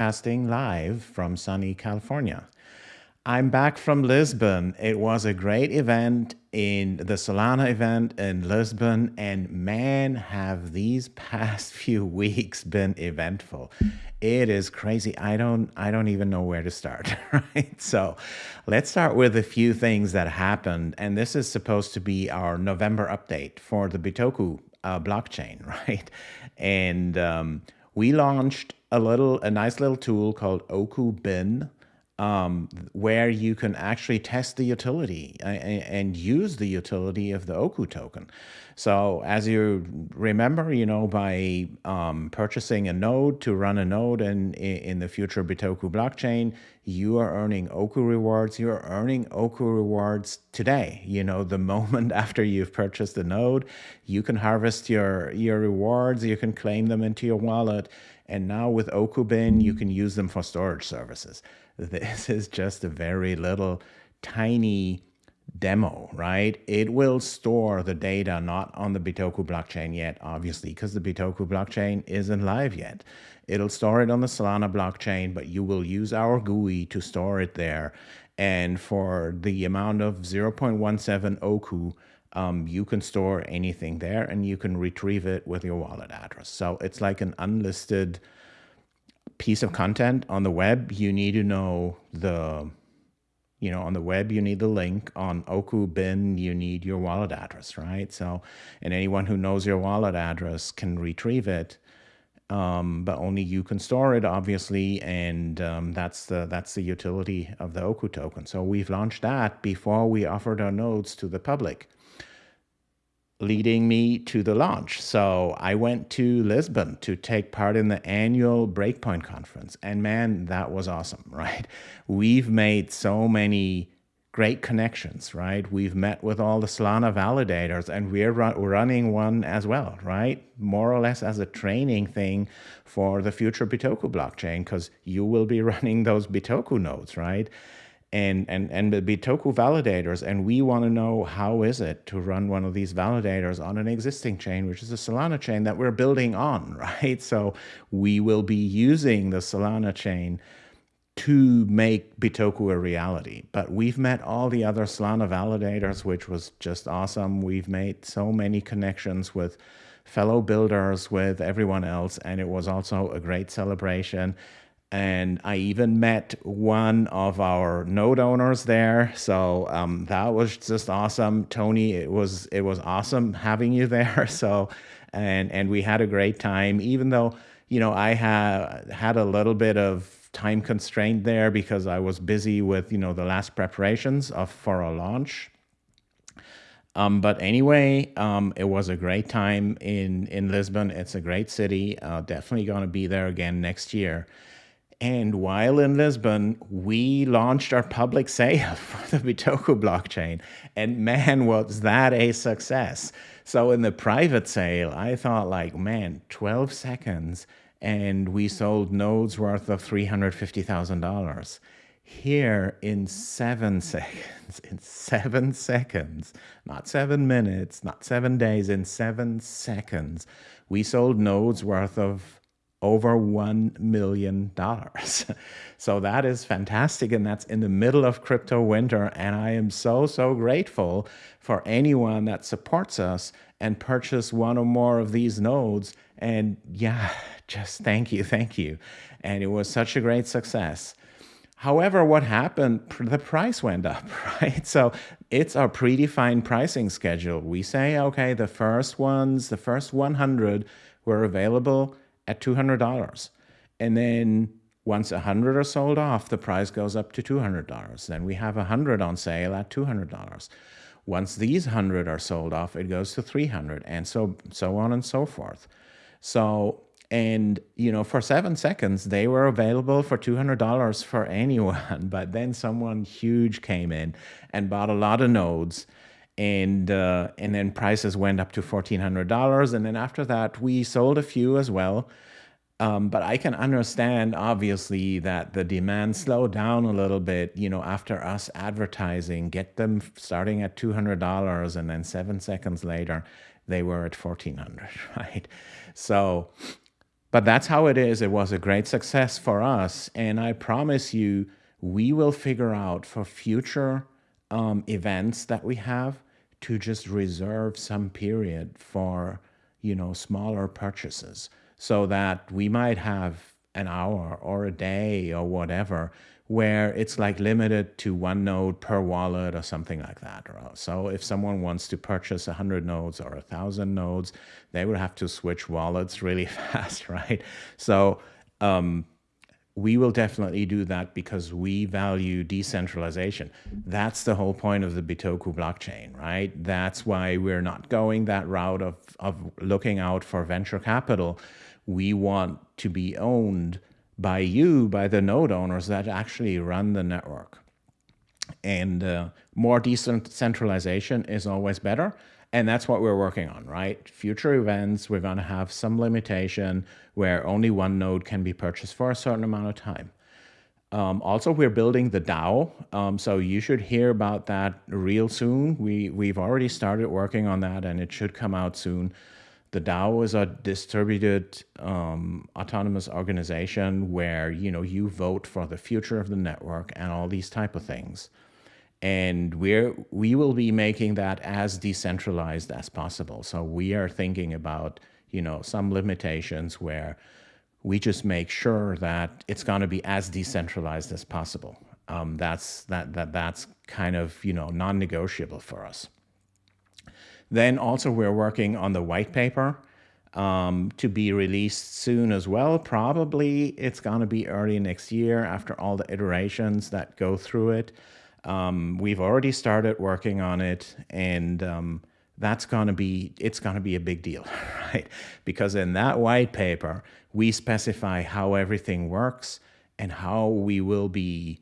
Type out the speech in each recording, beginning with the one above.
broadcasting live from sunny California. I'm back from Lisbon. It was a great event in the Solana event in Lisbon, and man, have these past few weeks been eventful. It is crazy. I don't I don't even know where to start, right? So, let's start with a few things that happened, and this is supposed to be our November update for the Bitoku uh, blockchain, right? And um, we launched a little a nice little tool called Oku Bin um, where you can actually test the utility and, and, use the utility of the Oku token. So as you remember, you know, by um, purchasing a node to run a node in, in the future Bitoku blockchain, you are earning Oku rewards. You're earning Oku rewards today. You know, the moment after you've purchased the node, you can harvest your, your rewards, you can claim them into your wallet. And now with Okubin, you can use them for storage services. This is just a very little tiny demo, right? It will store the data not on the Bitoku blockchain yet, obviously, because the Bitoku blockchain isn't live yet. It'll store it on the Solana blockchain, but you will use our GUI to store it there. And for the amount of 0.17 Oku, um, you can store anything there and you can retrieve it with your wallet address. So it's like an unlisted piece of content on the web, you need to know the, you know, on the web, you need the link. On Oku Bin, you need your wallet address, right? So, and anyone who knows your wallet address can retrieve it. Um, but only you can store it, obviously, and um, that's the that's the utility of the Oku token. So we've launched that before we offered our nodes to the public leading me to the launch. So I went to Lisbon to take part in the annual Breakpoint conference. And man, that was awesome, right? We've made so many great connections, right? We've met with all the Solana validators and we're run running one as well, right? More or less as a training thing for the future Bitoku blockchain because you will be running those Bitoku nodes, right? And and and the Bitoku validators, and we want to know how is it to run one of these validators on an existing chain, which is a Solana chain that we're building on, right? So we will be using the Solana chain to make Bitoku a reality. But we've met all the other Solana validators, which was just awesome. We've made so many connections with fellow builders, with everyone else, and it was also a great celebration and I even met one of our node owners there. So um, that was just awesome, Tony. It was it was awesome having you there. So, and and we had a great time. Even though you know I had had a little bit of time constraint there because I was busy with you know the last preparations of for a launch. Um, but anyway, um, it was a great time in in Lisbon. It's a great city. Uh, definitely going to be there again next year. And while in Lisbon, we launched our public sale for the Bitoku blockchain. And man, was that a success. So in the private sale, I thought like, man, 12 seconds and we sold nodes worth of $350,000. Here in seven seconds, in seven seconds, not seven minutes, not seven days, in seven seconds, we sold nodes worth of over $1 million. so that is fantastic. And that's in the middle of crypto winter. And I am so, so grateful for anyone that supports us and purchase one or more of these nodes. And yeah, just thank you, thank you. And it was such a great success. However, what happened, the price went up, right? So it's our predefined pricing schedule. We say, okay, the first ones, the first 100 were available at $200. And then once 100 are sold off, the price goes up to $200. Then we have 100 on sale at $200. Once these 100 are sold off, it goes to 300 and so so on and so forth. So and you know for 7 seconds they were available for $200 for anyone, but then someone huge came in and bought a lot of nodes and uh, and then prices went up to $1,400. And then after that, we sold a few as well. Um, but I can understand, obviously, that the demand slowed down a little bit, you know, after us advertising, get them starting at $200 and then seven seconds later, they were at 1400 right? So but that's how it is. It was a great success for us. And I promise you, we will figure out for future um, events that we have to just reserve some period for, you know, smaller purchases so that we might have an hour or a day or whatever where it's like limited to one node per wallet or something like that. So if someone wants to purchase 100 nodes or 1,000 nodes, they would have to switch wallets really fast, right? So um, we will definitely do that because we value decentralization. That's the whole point of the Bitoku blockchain, right? That's why we're not going that route of, of looking out for venture capital. We want to be owned by you, by the node owners that actually run the network. And uh, more decentralization is always better. And that's what we're working on, right? Future events, we're going to have some limitation where only one node can be purchased for a certain amount of time. Um, also, we're building the DAO, um, so you should hear about that real soon. We, we've already started working on that and it should come out soon. The DAO is a distributed um, autonomous organization where you know you vote for the future of the network and all these type of things. And we're we will be making that as decentralized as possible. So we are thinking about you know some limitations where we just make sure that it's going to be as decentralized as possible. Um, that's that that that's kind of you know non-negotiable for us. Then also we're working on the white paper um, to be released soon as well. Probably it's going to be early next year after all the iterations that go through it. Um, we've already started working on it and um, that's going to be, it's going to be a big deal, right? Because in that white paper, we specify how everything works and how we will be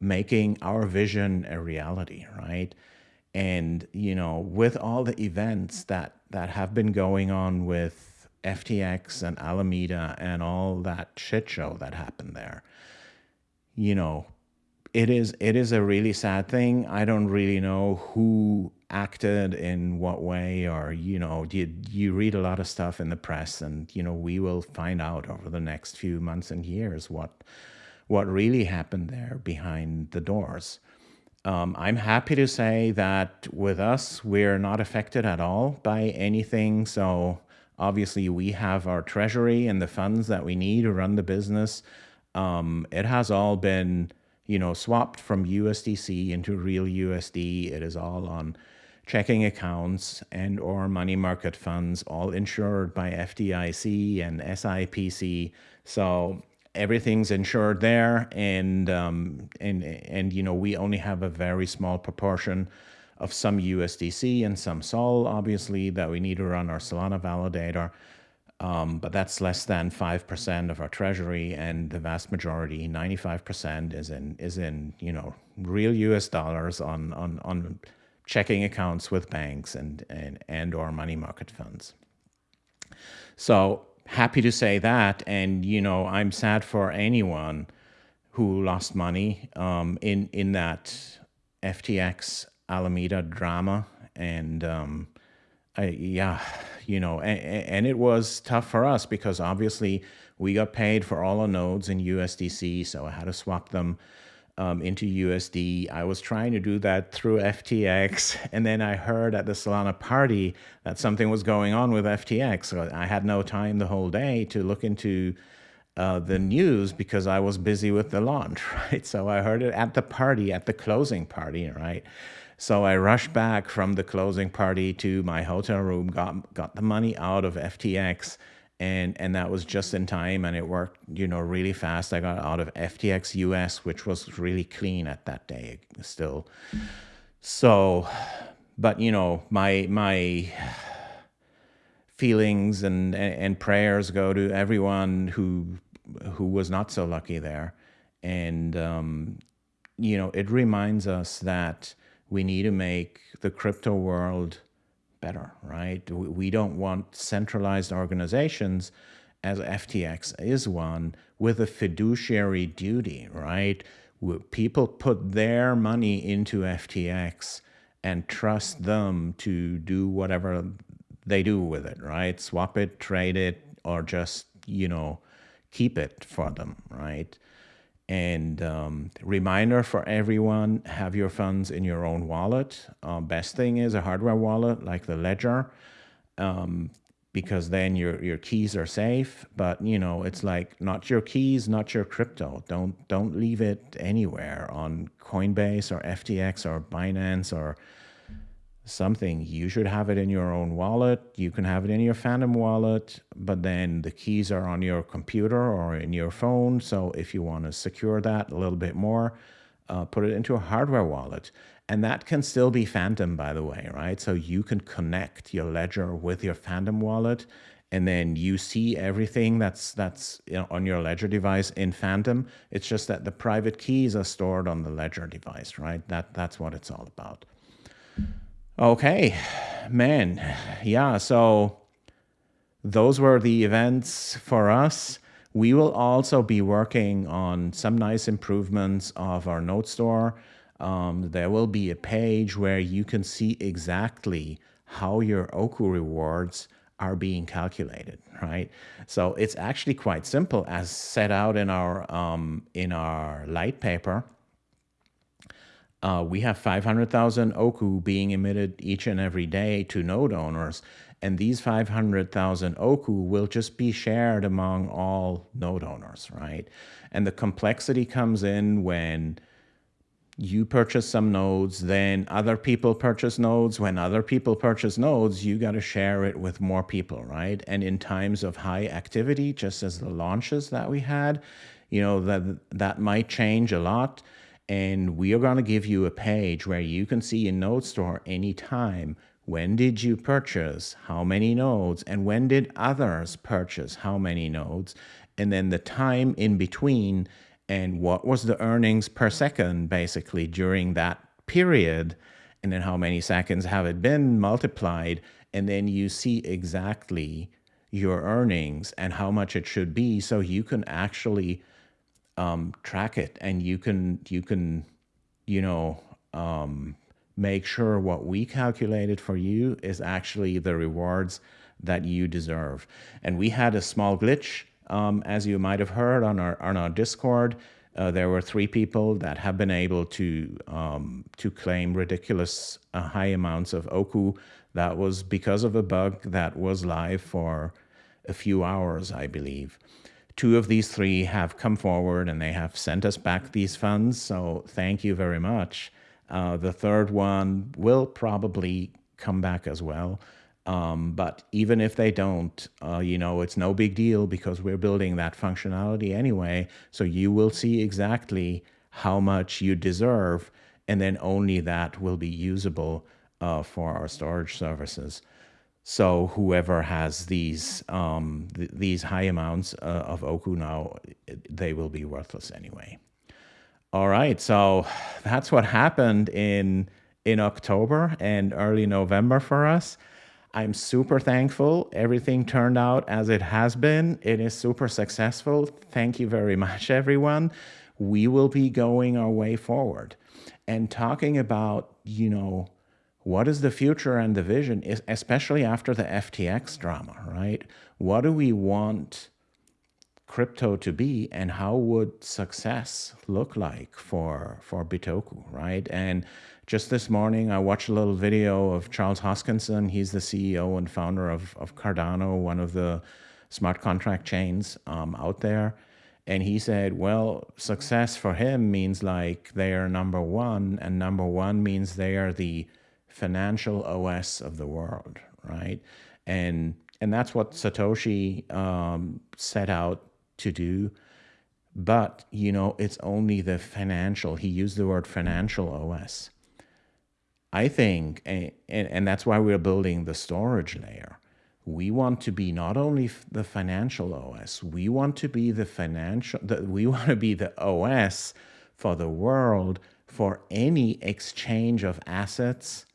making our vision a reality, right? And, you know, with all the events that, that have been going on with FTX and Alameda and all that shit show that happened there, you know, it is it is a really sad thing. I don't really know who acted in what way or you know you you read a lot of stuff in the press and you know we will find out over the next few months and years what what really happened there behind the doors. Um, I'm happy to say that with us, we're not affected at all by anything. So obviously we have our treasury and the funds that we need to run the business. Um, it has all been, you know, swapped from USDC into real USD. It is all on checking accounts and or money market funds, all insured by FDIC and SIPC. So everything's insured there and um, and and you know we only have a very small proportion of some USDC and some SOL obviously that we need to run our Solana validator um, but that's less than 5% of our treasury and the vast majority 95% is in is in you know real US dollars on on on checking accounts with banks and and and or money market funds so happy to say that. And, you know, I'm sad for anyone who lost money um, in, in that FTX Alameda drama. And, um, Yeah, you know, and, and it was tough for us because obviously we got paid for all our nodes in USDC. So I had to swap them um, into USD. I was trying to do that through FTX, and then I heard at the Solana party that something was going on with FTX. So I had no time the whole day to look into uh, the news because I was busy with the launch, right? So I heard it at the party, at the closing party, right? So I rushed back from the closing party to my hotel room, got got the money out of FTX, and and that was just in time and it worked you know really fast. I got out of ftx us which was really clean at that day still. So but you know my my feelings and and prayers go to everyone who who was not so lucky there. And um, you know it reminds us that we need to make the crypto world better, right? We don't want centralized organizations as FTX is one with a fiduciary duty, right? People put their money into FTX and trust them to do whatever they do with it, right? Swap it, trade it, or just you know, keep it for them, right? And um, reminder for everyone, have your funds in your own wallet. Uh, best thing is a hardware wallet like the Ledger, um, because then your, your keys are safe. But, you know, it's like not your keys, not your crypto. Don't, don't leave it anywhere on Coinbase or FTX or Binance or something, you should have it in your own wallet. You can have it in your Phantom wallet, but then the keys are on your computer or in your phone. So if you want to secure that a little bit more, uh, put it into a hardware wallet. And that can still be Phantom, by the way, right? So you can connect your ledger with your Phantom wallet, and then you see everything that's that's you know, on your ledger device in Phantom. It's just that the private keys are stored on the ledger device, right? That that's what it's all about. Okay, man. Yeah, so those were the events for us. We will also be working on some nice improvements of our node store. Um, there will be a page where you can see exactly how your Oku rewards are being calculated, right? So it's actually quite simple as set out in our um, in our light paper uh, we have 500,000 oku being emitted each and every day to node owners. And these 500,000 oku will just be shared among all node owners, right? And the complexity comes in when you purchase some nodes, then other people purchase nodes. When other people purchase nodes, you got to share it with more people, right? And in times of high activity, just as the launches that we had, you know, that that might change a lot and we are going to give you a page where you can see in Node Store anytime. When did you purchase, how many nodes, and when did others purchase? How many nodes, and then the time in between, and what was the earnings per second basically during that period, and then how many seconds have it been multiplied, and then you see exactly your earnings and how much it should be so you can actually um, track it. And you can you can you know um, make sure what we calculated for you is actually the rewards that you deserve. And we had a small glitch um, as you might have heard on our on our discord. Uh, there were three people that have been able to um, to claim ridiculous uh, high amounts of oku. That was because of a bug that was live for a few hours i believe two of these three have come forward and they have sent us back these funds. So thank you very much. Uh, the third one will probably come back as well. Um, but even if they don't, uh, you know, it's no big deal because we're building that functionality anyway. So you will see exactly how much you deserve, and then only that will be usable uh, for our storage services. So whoever has these um, th these high amounts uh, of Oku now, they will be worthless anyway. All right, so that's what happened in in October and early November for us. I'm super thankful. Everything turned out as it has been. It is super successful. Thank you very much, everyone. We will be going our way forward and talking about, you know, what is the future and the vision, especially after the FTX drama, right? What do we want crypto to be and how would success look like for, for Bitoku, right? And just this morning, I watched a little video of Charles Hoskinson. He's the CEO and founder of, of Cardano, one of the smart contract chains um, out there. And he said, well, success for him means like they are number one, and number one means they are the financial OS of the world, right? And and that's what Satoshi um, set out to do. But you know, it's only the financial. He used the word financial OS. I think, and, and that's why we're building the storage layer. We want to be not only the financial OS, we want to be the financial, the, we want to be the OS for the world for any exchange of assets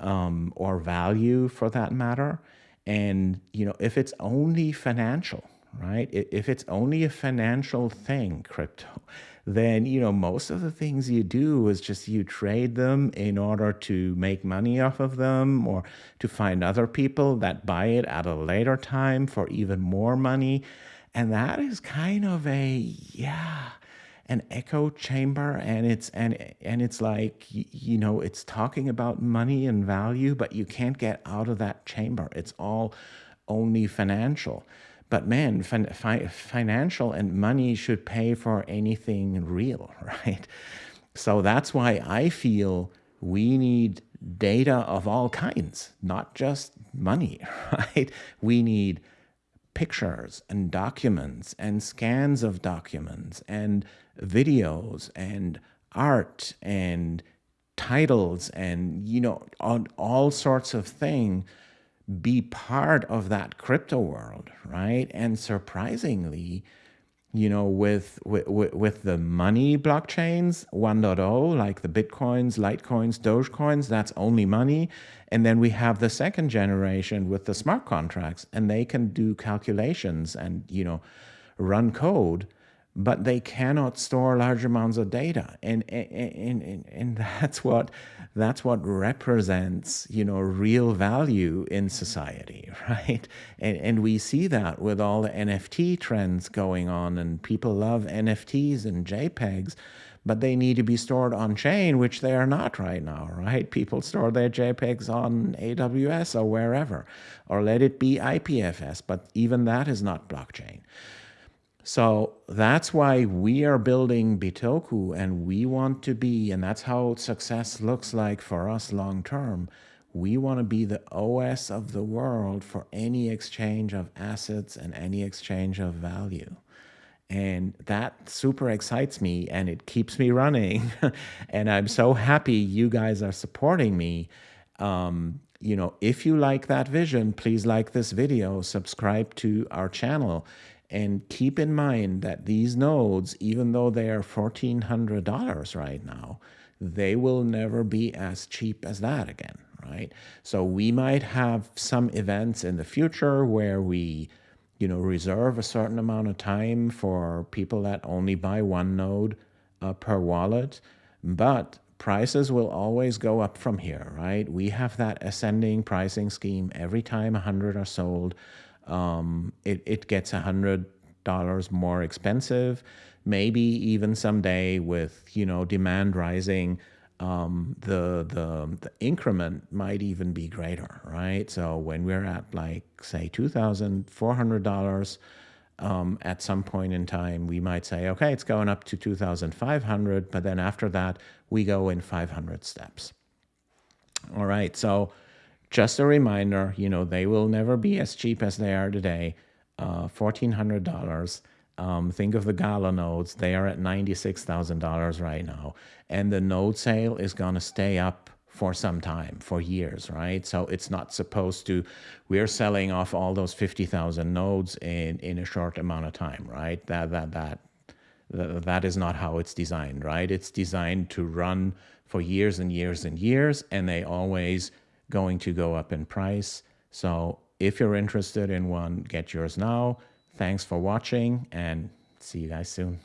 um, or value for that matter. And, you know, if it's only financial, right? If it's only a financial thing, crypto, then, you know, most of the things you do is just you trade them in order to make money off of them or to find other people that buy it at a later time for even more money. And that is kind of a, yeah, an echo chamber and it's and and it's like you know it's talking about money and value but you can't get out of that chamber. It's all only financial. But man fin fi financial and money should pay for anything real right? So that's why i feel we need data of all kinds not just money right? We need pictures and documents and scans of documents and videos and art and titles and you know all, all sorts of things be part of that crypto world right? And surprisingly you know with with, with the money blockchains 1.0 like the bitcoins litecoins dogecoins that's only money. And then we have the second generation with the smart contracts and they can do calculations and you know run code but they cannot store large amounts of data. And and, and, and that's what that's what represents you know real value in society right? And and we see that with all the nft trends going on and people love nfts and jpegs but they need to be stored on chain which they are not right now right? People store their jpegs on aws or wherever or let it be ipfs but even that is not blockchain so that's why we are building Bitoku and we want to be, and that's how success looks like for us long term. We want to be the OS of the world for any exchange of assets and any exchange of value. And that super excites me and it keeps me running. and I'm so happy you guys are supporting me. Um, you know, if you like that vision, please like this video, subscribe to our channel and keep in mind that these nodes, even though they are $1,400 right now, they will never be as cheap as that again, right? So we might have some events in the future where we, you know, reserve a certain amount of time for people that only buy one node uh, per wallet, but prices will always go up from here, right? We have that ascending pricing scheme every time 100 are sold um, it, it gets a hundred dollars more expensive. Maybe even someday with you know demand rising, um, the the the increment might even be greater, right? So when we're at like say two thousand four hundred dollars. Um, at some point in time, we might say, okay, it's going up to 2,500, but then after that, we go in 500 steps. All right, so just a reminder, you know, they will never be as cheap as they are today. Uh, $1,400. Um, think of the Gala nodes. They are at $96,000 right now. And the node sale is going to stay up for some time, for years, right? So it's not supposed to, we're selling off all those 50,000 nodes in, in a short amount of time, right? That, that, that, that, that is not how it's designed, right? It's designed to run for years and years and years, and they always going to go up in price. So if you're interested in one, get yours now. Thanks for watching and see you guys soon.